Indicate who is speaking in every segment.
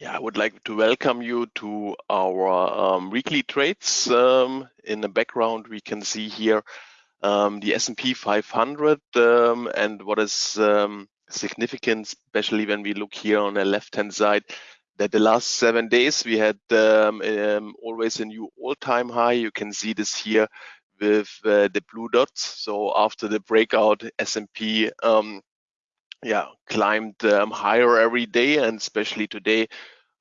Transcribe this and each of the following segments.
Speaker 1: Yeah, I would like to welcome you to our um, weekly trades. Um, in the background, we can see here um, the S&P 500 um, and what is um, significant, especially when we look here on the left-hand side, that the last seven days we had um, always a new all-time high. You can see this here with uh, the blue dots. So after the breakout, S&P yeah climbed um, higher every day and especially today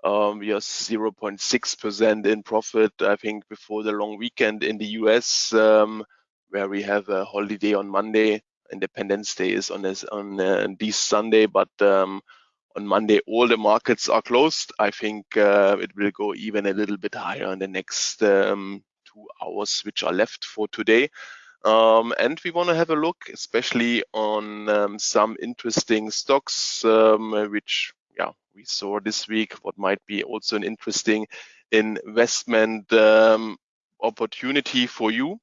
Speaker 1: um, we are 0.6% in profit i think before the long weekend in the us um, where we have a holiday on monday independence day is on this on uh, this sunday but um, on monday all the markets are closed. I think uh, it will go even a little bit higher in the next um, two hours which are left for today um, and we want to have a look, especially on um, some interesting stocks, um, which yeah we saw this week. What might be also an interesting investment um, opportunity for you.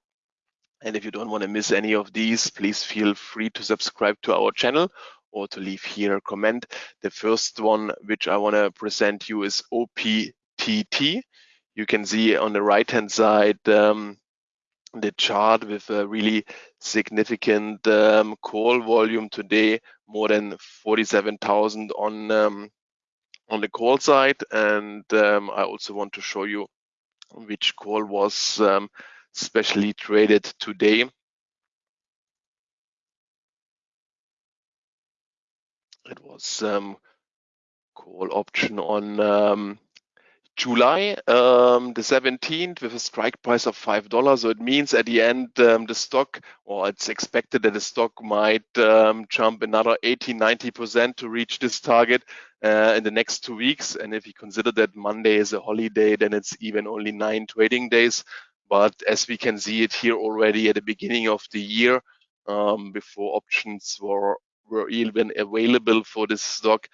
Speaker 1: And if you don't want to miss any of these, please feel free to subscribe to our channel or to leave here a comment. The first one which I want to present you is OPTT. You can see on the right hand side um, the chart with a really significant um, call volume today, more than 47,000 on um, on the call side. And um, I also want to show you which call was um, specially traded today. It was um, call option on um, July um, the 17th with a strike price of five dollars. So it means at the end um, the stock, or it's expected that the stock might um, jump another 80, 90 percent to reach this target uh, in the next two weeks. And if you consider that Monday is a holiday, then it's even only nine trading days. But as we can see it here already at the beginning of the year, um, before options were were even available for this stock,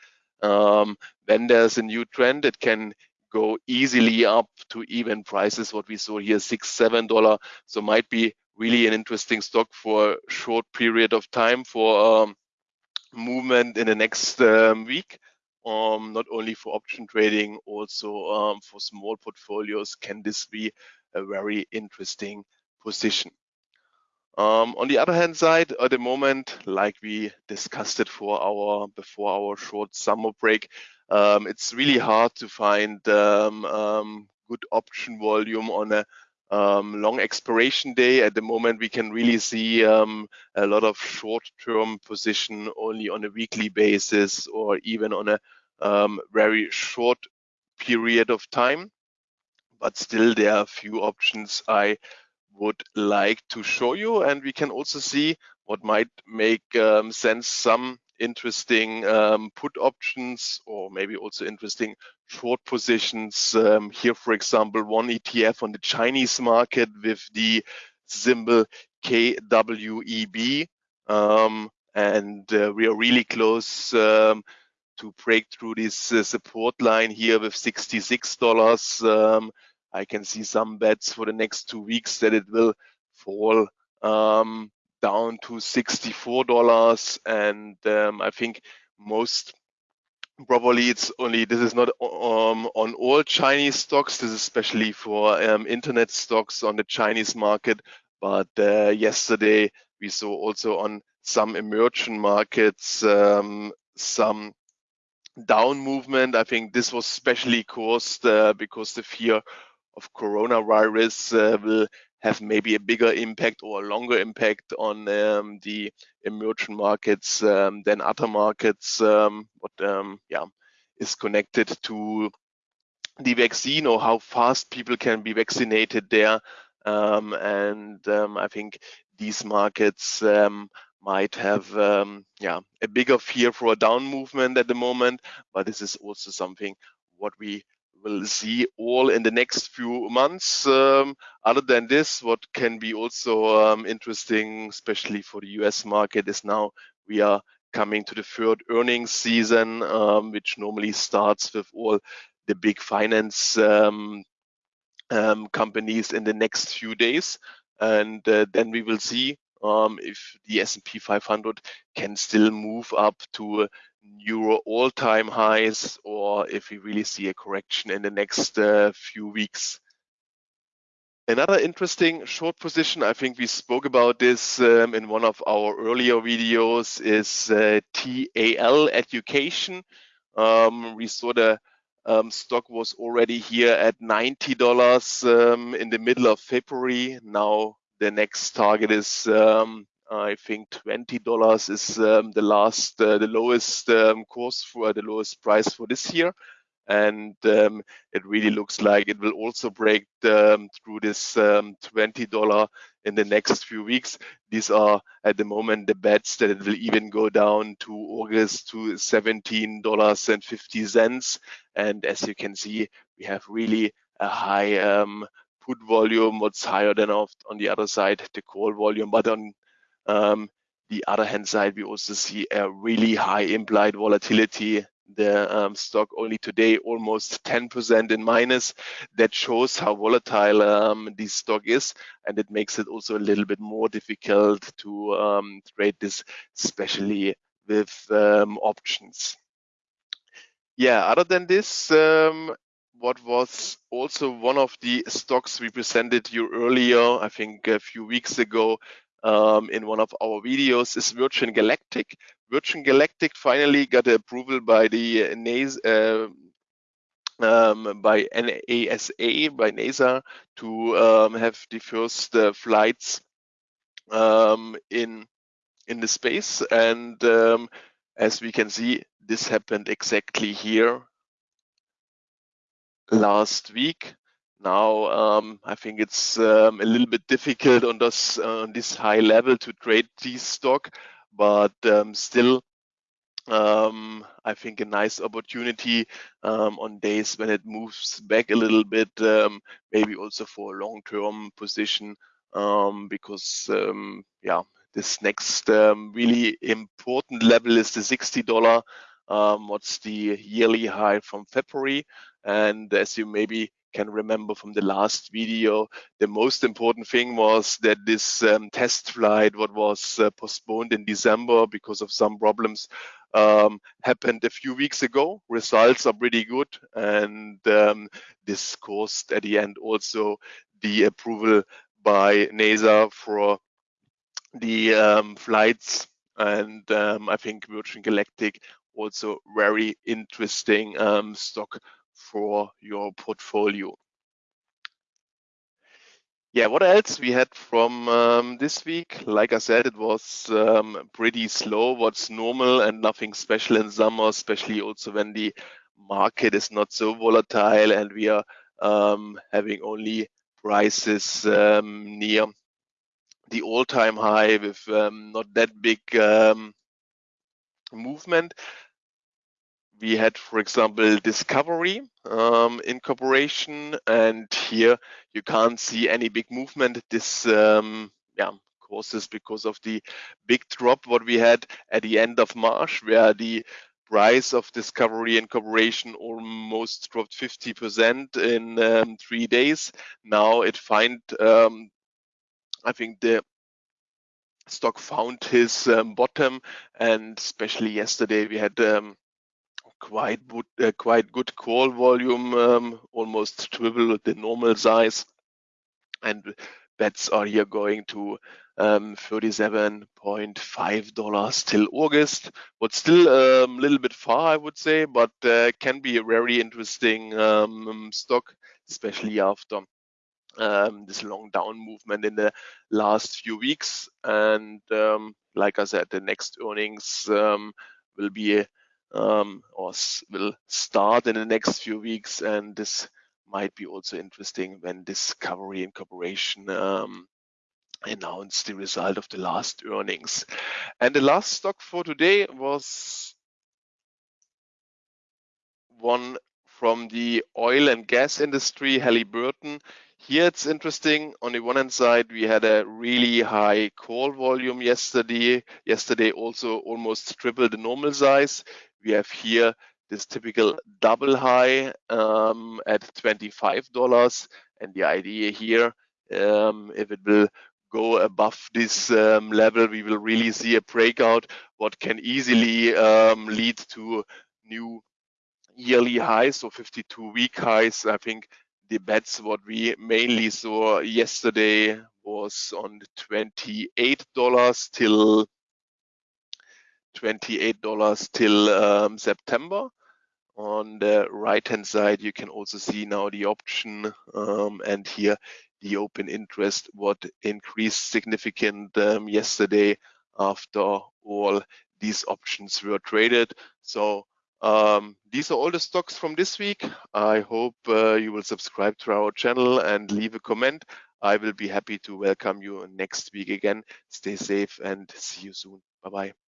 Speaker 1: um, when there's a new trend, it can go easily up to even prices what we saw here six seven dollar. So might be really an interesting stock for a short period of time for um, movement in the next um, week. Um, not only for option trading also um, for small portfolios can this be a very interesting position? Um, on the other hand side, at the moment, like we discussed it for our before our short summer break, um, it's really hard to find um, um, good option volume on a um, long expiration day. At the moment, we can really see um, a lot of short-term position only on a weekly basis or even on a um, very short period of time. But still, there are few options I would like to show you, and we can also see what might make sense. Some interesting um, put options or maybe also interesting short positions. Um, here, for example, one ETF on the Chinese market with the symbol KWEB. Um, and uh, we are really close um, to break through this uh, support line here with $66. Um, I can see some bets for the next two weeks that it will fall um, down to $64 and um, I think most probably it's only this is not um, on all Chinese stocks this is especially for um, internet stocks on the Chinese market but uh, yesterday we saw also on some emerging markets um, some down movement. I think this was especially caused uh, because the fear of coronavirus uh, will have maybe a bigger impact or a longer impact on um, the emerging markets um, than other markets. Um, what um, yeah is connected to the vaccine or how fast people can be vaccinated there. Um, and um, I think these markets might have yeah a bigger fear for a down movement at the moment. But this is also something what we will see all in the next few months. Um, other than this, what can be also um, interesting, especially for the US market, is now we are coming to the third earnings season, um, which normally starts with all the big finance um, um, companies in the next few days. And uh, then we will see um, if the S&P 500 can still move up to new all-time highs or if we really see a correction in the next uh, few weeks. Another interesting short position, I think we spoke about this um, in one of our earlier videos, is uh, TAL Education. Um, we saw the um, stock was already here at $90 um, in the middle of February. Now the next target is, um, I think, $20 is um, the last, uh, the lowest um, course for the lowest price for this year. And um, it really looks like it will also break the, through this $20 in the next few weeks. These are at the moment the bets that it will even go down to August to $17.50. And as you can see, we have really a high um, put volume, what's higher than on the other side, the call volume. But on um, the other hand side, we also see a really high implied volatility the um, stock only today almost 10% in minus. That shows how volatile um, this stock is, and it makes it also a little bit more difficult to um, trade this, especially with um, options. Yeah, other than this, um, what was also one of the stocks we presented you earlier, I think a few weeks ago, um, in one of our videos is Virgin Galactic. Virgin Galactic finally got approval by the NASA, uh, um, by NASA, by NASA to um, have the first uh, flights um, in in the space. And um, as we can see, this happened exactly here last week. Now, um, I think it's um, a little bit difficult on this uh, on this high level to trade this stock, but um, still, um, I think a nice opportunity um, on days when it moves back a little bit, um, maybe also for a long-term position, because yeah, this next really important level is the $60. what's the yearly high from February? And as you maybe can remember from the last video, the most important thing was that this um, test flight, what was uh, postponed in December because of some problems, um, happened a few weeks ago. Results are pretty good, and um, this caused at the end also the approval by NASA for the um, flights. And um, I think Virgin Galactic also very interesting um, stock for your portfolio. Yeah, what else we had from um, this week? Like I said, it was um, pretty slow, what's normal and nothing special in summer, especially also when the market is not so volatile and we are um, having only prices um, near the all-time high with um, not that big um, movement we had, for example, Discovery um, incorporation, and here you can't see any big movement. This, um, yeah, causes because of the big drop what we had at the end of March, where the price of Discovery and incorporation almost dropped 50% in um, three days. Now it find, um, I think the stock found his um, bottom, and especially yesterday we had um, quite good, uh, quite good call volume, um, almost triple the normal size. And bets are here going to um, $37.5 till August. But still a um, little bit far, I would say, but uh, can be a very interesting um, stock, especially after um, this long down movement in the last few weeks. And um, like I said, the next earnings um, will be um, or will start in the next few weeks. And this might be also interesting when Discovery Incorporation um, announced the result of the last earnings. And the last stock for today was one from the oil and gas industry, Halliburton. Here it's interesting. On the one hand side, we had a really high call volume yesterday. Yesterday also almost triple the normal size we have here this typical double high um, at $25. And the idea here, um, if it will go above this um, level, we will really see a breakout. what can easily um, lead to new yearly highs, so 52 week highs. I think the bets what we mainly saw yesterday was on $28 till $28 till um, September. On the right hand side, you can also see now the option um, and here the open interest what increased significant um, yesterday after all these options were traded. So um, these are all the stocks from this week. I hope uh, you will subscribe to our channel and leave a comment. I will be happy to welcome you next week again. Stay safe and see you soon. Bye bye.